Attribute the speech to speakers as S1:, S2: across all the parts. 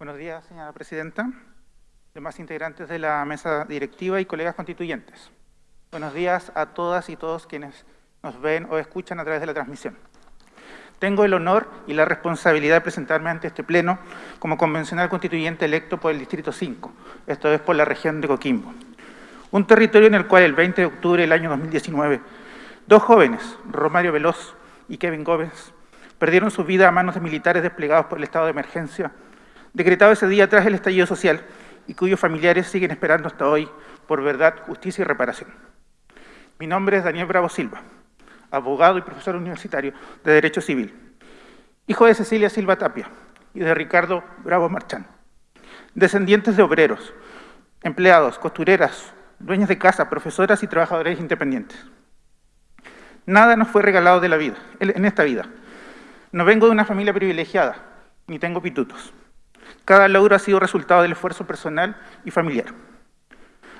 S1: Buenos días, señora presidenta, demás integrantes de la mesa directiva y colegas constituyentes. Buenos días a todas y todos quienes nos ven o escuchan a través de la transmisión. Tengo el honor y la responsabilidad de presentarme ante este Pleno como convencional constituyente electo por el Distrito 5, esto es por la región de Coquimbo. Un territorio en el cual el 20 de octubre del año 2019, dos jóvenes, Romario Veloz y Kevin Gómez, perdieron su vida a manos de militares desplegados por el estado de emergencia, decretado ese día tras el estallido social y cuyos familiares siguen esperando hasta hoy por verdad, justicia y reparación. Mi nombre es Daniel Bravo Silva, abogado y profesor universitario de Derecho Civil, hijo de Cecilia Silva Tapia y de Ricardo Bravo Marchán, descendientes de obreros, empleados, costureras, dueños de casa, profesoras y trabajadores independientes. Nada nos fue regalado de la vida, en esta vida, no vengo de una familia privilegiada, ni tengo pitutos. Cada logro ha sido resultado del esfuerzo personal y familiar,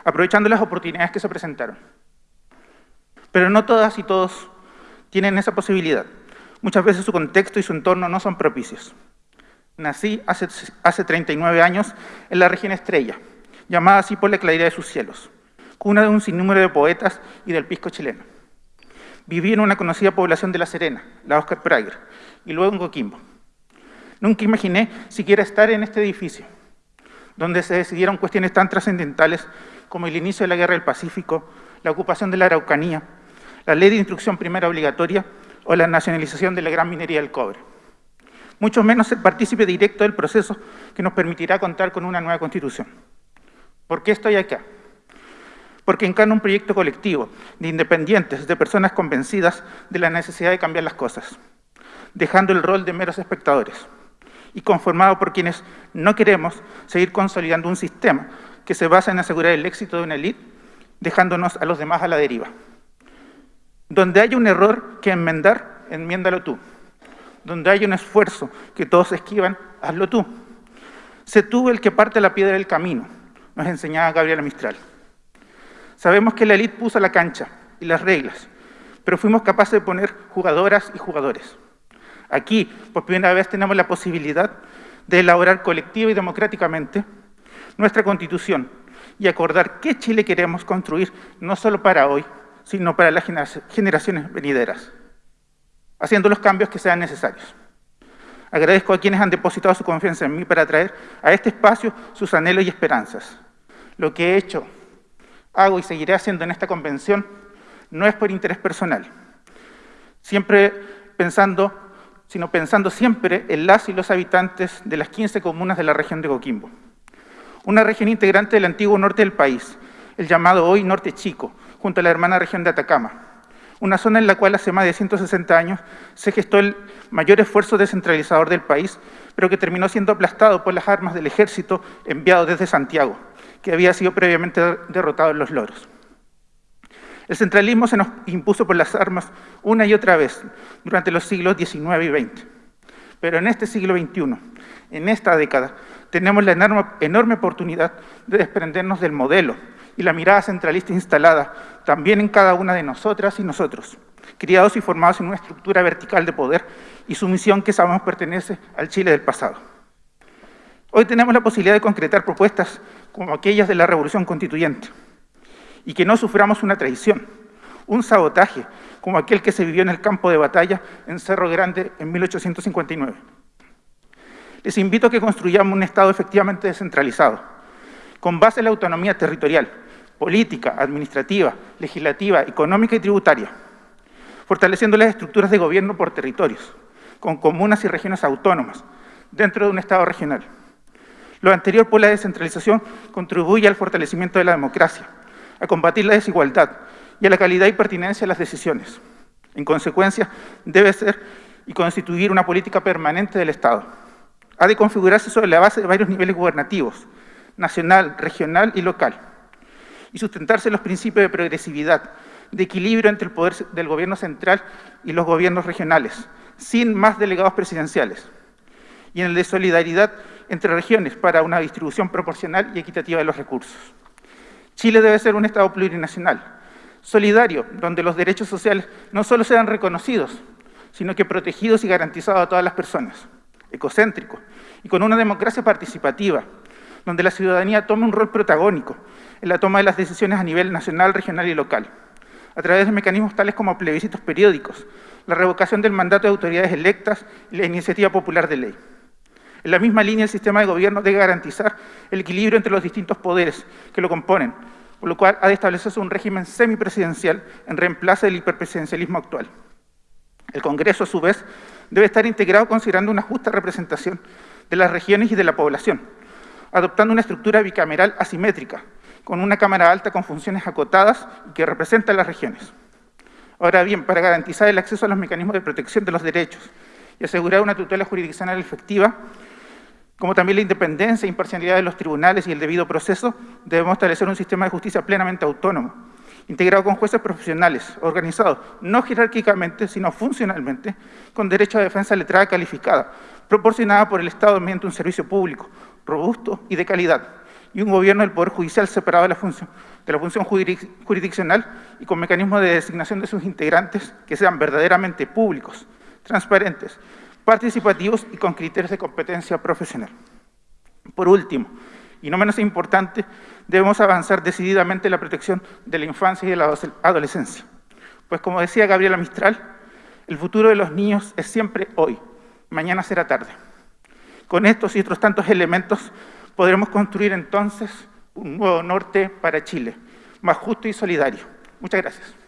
S1: aprovechando las oportunidades que se presentaron. Pero no todas y todos tienen esa posibilidad. Muchas veces su contexto y su entorno no son propicios. Nací hace, hace 39 años en la región Estrella, llamada así por la claridad de sus cielos, cuna de un sinnúmero de poetas y del pisco chileno. Viví en una conocida población de La Serena, la Oscar Prager, y luego en Coquimbo. Nunca imaginé siquiera estar en este edificio, donde se decidieron cuestiones tan trascendentales como el inicio de la Guerra del Pacífico, la ocupación de la Araucanía, la ley de instrucción primera obligatoria o la nacionalización de la gran minería del cobre. Mucho menos ser partícipe directo del proceso que nos permitirá contar con una nueva Constitución. ¿Por qué estoy acá? Porque encarna un proyecto colectivo de independientes, de personas convencidas de la necesidad de cambiar las cosas dejando el rol de meros espectadores y conformado por quienes no queremos seguir consolidando un sistema que se basa en asegurar el éxito de una élite, dejándonos a los demás a la deriva. Donde haya un error que enmendar, enmiéndalo tú. Donde haya un esfuerzo que todos esquivan, hazlo tú. Sé tú el que parte la piedra del camino, nos enseñaba Gabriela Mistral. Sabemos que la élite puso la cancha y las reglas, pero fuimos capaces de poner jugadoras y jugadores. Aquí, por primera vez, tenemos la posibilidad de elaborar colectiva y democráticamente nuestra Constitución y acordar qué Chile queremos construir, no solo para hoy, sino para las generaciones venideras, haciendo los cambios que sean necesarios. Agradezco a quienes han depositado su confianza en mí para traer a este espacio sus anhelos y esperanzas. Lo que he hecho, hago y seguiré haciendo en esta convención no es por interés personal, siempre pensando sino pensando siempre en las y los habitantes de las 15 comunas de la región de Coquimbo. Una región integrante del antiguo norte del país, el llamado hoy Norte Chico, junto a la hermana región de Atacama, una zona en la cual hace más de 160 años se gestó el mayor esfuerzo descentralizador del país, pero que terminó siendo aplastado por las armas del ejército enviado desde Santiago, que había sido previamente derrotado en los loros. El centralismo se nos impuso por las armas una y otra vez durante los siglos XIX y XX. Pero en este siglo XXI, en esta década, tenemos la enorme, oportunidad de desprendernos del modelo y la mirada centralista instalada también en cada una de nosotras y nosotros, criados y formados en una estructura vertical de poder y sumisión que sabemos pertenece al Chile del pasado. Hoy tenemos la posibilidad de concretar propuestas como aquellas de la Revolución Constituyente, y que no suframos una traición, un sabotaje, como aquel que se vivió en el campo de batalla en Cerro Grande en 1859. Les invito a que construyamos un Estado efectivamente descentralizado, con base en la autonomía territorial, política, administrativa, legislativa, económica y tributaria, fortaleciendo las estructuras de gobierno por territorios, con comunas y regiones autónomas, dentro de un Estado regional. Lo anterior por la descentralización contribuye al fortalecimiento de la democracia, a combatir la desigualdad y a la calidad y pertinencia de las decisiones. En consecuencia, debe ser y constituir una política permanente del Estado. Ha de configurarse sobre la base de varios niveles gubernativos, nacional, regional y local, y sustentarse en los principios de progresividad, de equilibrio entre el poder del gobierno central y los gobiernos regionales, sin más delegados presidenciales, y en el de solidaridad entre regiones para una distribución proporcional y equitativa de los recursos. Chile debe ser un Estado plurinacional, solidario, donde los derechos sociales no solo sean reconocidos, sino que protegidos y garantizados a todas las personas. ecocéntrico y con una democracia participativa, donde la ciudadanía tome un rol protagónico en la toma de las decisiones a nivel nacional, regional y local, a través de mecanismos tales como plebiscitos periódicos, la revocación del mandato de autoridades electas y la iniciativa popular de ley. En la misma línea, el sistema de gobierno debe garantizar el equilibrio entre los distintos poderes que lo componen, por lo cual ha de establecerse un régimen semipresidencial en reemplazo del hiperpresidencialismo actual. El Congreso, a su vez, debe estar integrado considerando una justa representación de las regiones y de la población, adoptando una estructura bicameral asimétrica, con una Cámara Alta con funciones acotadas y que representa a las regiones. Ahora bien, para garantizar el acceso a los mecanismos de protección de los derechos y asegurar una tutela jurisdiccional efectiva, como también la independencia e imparcialidad de los tribunales y el debido proceso, debemos establecer un sistema de justicia plenamente autónomo, integrado con jueces profesionales, organizados no jerárquicamente, sino funcionalmente, con derecho a defensa letrada calificada, proporcionada por el Estado mediante un servicio público, robusto y de calidad, y un gobierno del Poder Judicial separado de la función, de la función jurisdiccional y con mecanismos de designación de sus integrantes que sean verdaderamente públicos, transparentes, participativos y con criterios de competencia profesional. Por último, y no menos importante, debemos avanzar decididamente en la protección de la infancia y de la adolescencia. Pues como decía Gabriela Mistral, el futuro de los niños es siempre hoy, mañana será tarde. Con estos y otros tantos elementos podremos construir entonces un nuevo norte para Chile, más justo y solidario. Muchas gracias.